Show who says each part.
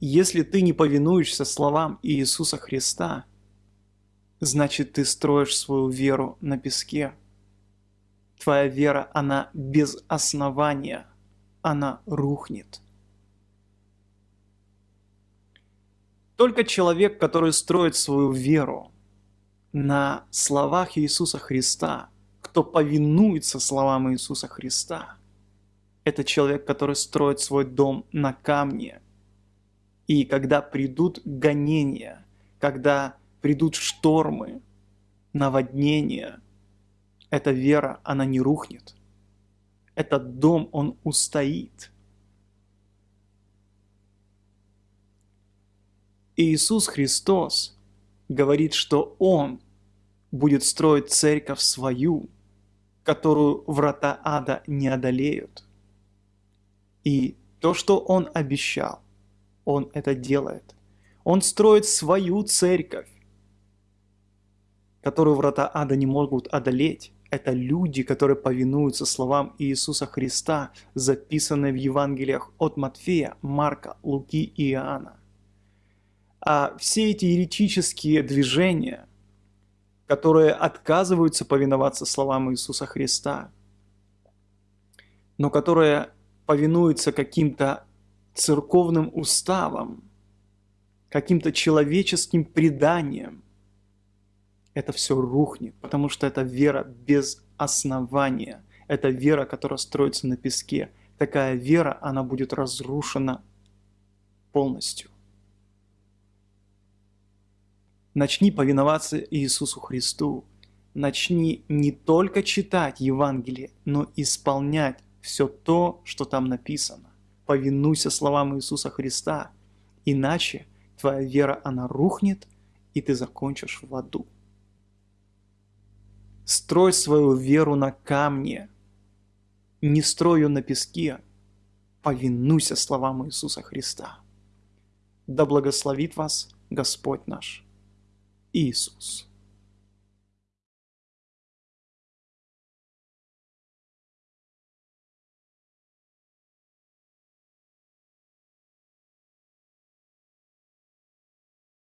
Speaker 1: Если ты не повинуешься словам Иисуса Христа, значит ты строишь свою веру на песке. Твоя вера, она без основания, она рухнет. Только человек, который строит свою веру на словах Иисуса Христа, кто повинуется словам Иисуса Христа, это человек, который строит свой дом на камне. И когда придут гонения, когда придут штормы, наводнения, эта вера, она не рухнет. Этот дом, он устоит – Иисус Христос говорит, что Он будет строить церковь свою, которую врата ада не одолеют. И то, что Он обещал, Он это делает. Он строит свою церковь, которую врата ада не могут одолеть. Это люди, которые повинуются словам Иисуса Христа, записанные в Евангелиях от Матфея, Марка, Луки и Иоанна а все эти еретические движения, которые отказываются повиноваться словам Иисуса Христа, но которые повинуются каким-то церковным уставам, каким-то человеческим преданиям, это все рухнет, потому что это вера без основания, это вера, которая строится на песке. Такая вера, она будет разрушена полностью. Начни повиноваться Иисусу Христу. Начни не только читать Евангелие, но исполнять все то, что там написано. Повинуйся словам Иисуса Христа, иначе твоя вера, она рухнет, и ты закончишь в аду. Строй свою веру на камне, не строй ее на песке. Повинуйся словам Иисуса Христа. Да благословит вас Господь наш. Иисус.